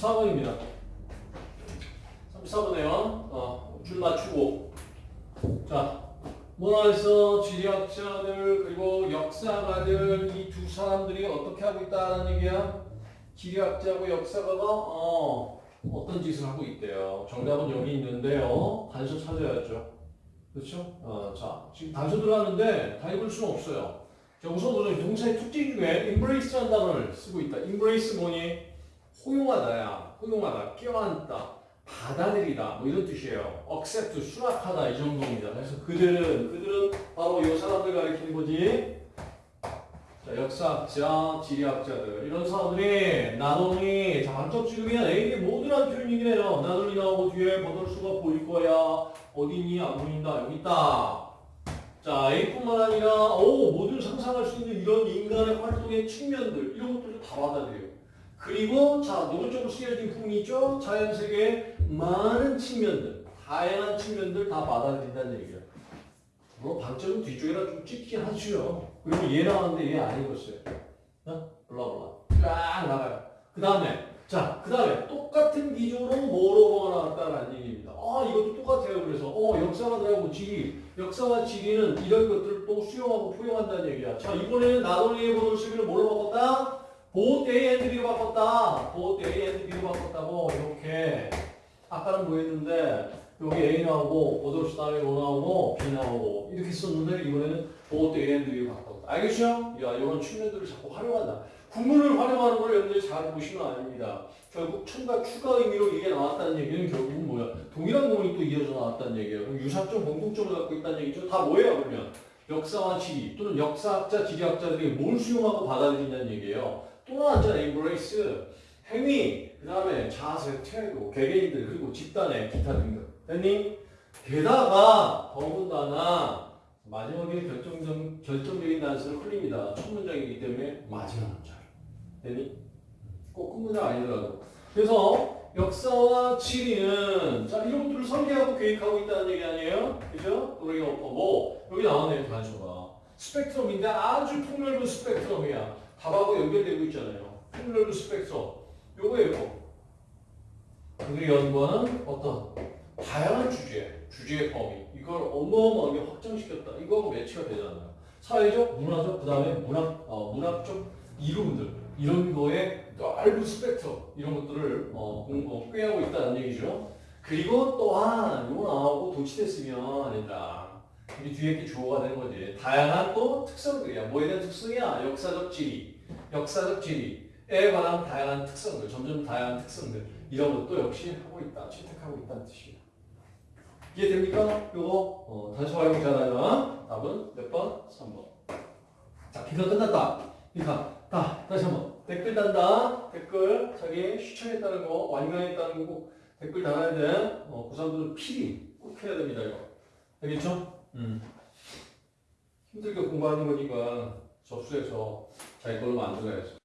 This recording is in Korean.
4번입니다. 34번에요. 어, 줄 맞추고. 자, 했어? 지리학자들 그리고 역사가들 이 두 사람들이 어떻게 하고 있다는 얘기야? 지리학자고 역사가가 어, 어떤 짓을 하고 있대요. 정답은 여기 있는데요. 단서 찾아야죠. 그렇죠? 어, 자, 지금 단서 들어갔는데 다 읽을 수는 없어요. 자, 우선 우선 동사의 특징 중에 embrace라는 단어를 쓰고 있다. embrace 뭐니? 호용하다야. 호용하다. 껴안다. 받아들이다. 뭐 이런 뜻이에요. accept, 수락하다. 이 정도입니다. 그래서 그들은, 그들은 바로 이 사람들 가리키는 거지. 자, 역사학자, 지리학자들. 이런 사람들이 나동이 자, 반쪽지금이야. A의 모두란 표현이긴 해요. 나동이 나오고 뒤에 버들수가 보일 거야. 어디니? 안 보인다. 여기 있다. 자, A뿐만 아니라, 오, 모든 상상할 수 있는 이런 인간의 활동의 측면들, 이런 것들도 다 받아들여요. 그리고, 자, 노골적으로 쓰여진 부분이 있죠? 자연세계의 많은 측면들, 다양한 측면들 다 받아들인다는 얘기예요. 물론 방점은 뒤쪽에다 좀 찍긴 하죠. 그리고 얘 나왔는데 얘 안 읽었어요. 어? 블라블라. 쫙 나가요. 그 다음에, 자, 그 다음에 똑같은 기조로 뭐로가 나왔다는 얘기입니다. 아, 이것도 똑같아요. 그래서, 어, 역사가 들어가고 지리. 역사와 지리는 이런 것들을 또 수용하고 포용한다는 얘기야. 자, 이번에는 나도리의 보도 시비를 뭘로 바꿨다? 보호 A and B로 바꿨다. 보호 A and B로 바꿨다고 이렇게. 아까는 뭐 했는데 여기 A 나오고 보도시 다음에 뭐 나오고 B 나오고 이렇게 썼는데 이번에는 보호 A and B로 바꿨다. 알겠죠? 야, 이런 측면들을 자꾸 활용한다. 구문을 활용하는 걸 여러분들이 잘 보시면 아닙니다. 결국 첨가 추가 의미로 이게 나왔다는 얘기는 결국은 뭐야? 동일한 구문이 또 이어져 나왔다는 얘기예요. 그럼 유사점 공통점을 갖고 있다는 얘기죠. 다 뭐예요, 그러면? 역사와 지리 또는 역사학자, 지리학자들이 뭘 수용하고 받아들인다는 얘기예요. 또 나왔잖아, embrace. 행위, 그 다음에 자세, 태도, 개개인들, 그리고 집단의 기타 등등. 됐니? 게다가 더군다나 마지막에 결정적, 결정적인 단서를 흘립니다. 첫 문장이기 때문에 마지막 문장. 됐니? 꼭 끝문장 아니더라도. 그래서 역사와 지리는 자 이런 것들을 설계하고 계획하고 있다는 얘기 아니에요? 그죠? 우리가 뭐 여기 나오네요 단서가 스펙트럼인데 아주 폭넓은 스펙트럼이야. 답하고 연결되고 있잖아요. 폭넓은 스펙트럼. 요거예요. 그들이 연구하는 어떤 다양한 주제, 주제의 범위 이걸 어마어마하게 확장시켰다. 이거하고 매치가 되잖아요. 사회적, 문화적, 그 다음에 문학, 어, 문학적 이름들 이런 거에 넓은 스펙트럼 이런 것들을 어, 공- 어, 꾀하고 있다는 얘기죠. 그리고 또한 이거 나오고 도치됐으면 아니다. 우리 뒤에 게 주어가 되는 거지. 다양한 또 특성들이야. 뭐에 대한 특성이야? 역사적 지리, 역사적 지리에 관한 다양한 특성들, 점점 다양한 특성들 이런 것도 역시 하고 있다, 채택하고 있다는 뜻이야. 이해됩니까? 요거 어, 단수 활용 잘하면 답은 몇 번? 3번. 자, 비가 끝났다. 비가 다 다시 한번 댓글 단다. 댓글 자기 시청했다는 거, 완강했다는 거꼭 댓글 달아야 돼. 어, 고3들은 필히 꼭 해야 됩니다. 이거 알겠죠? 음. 힘들게 공부하는 거니까 접수해서 자기 걸로 만들어야죠.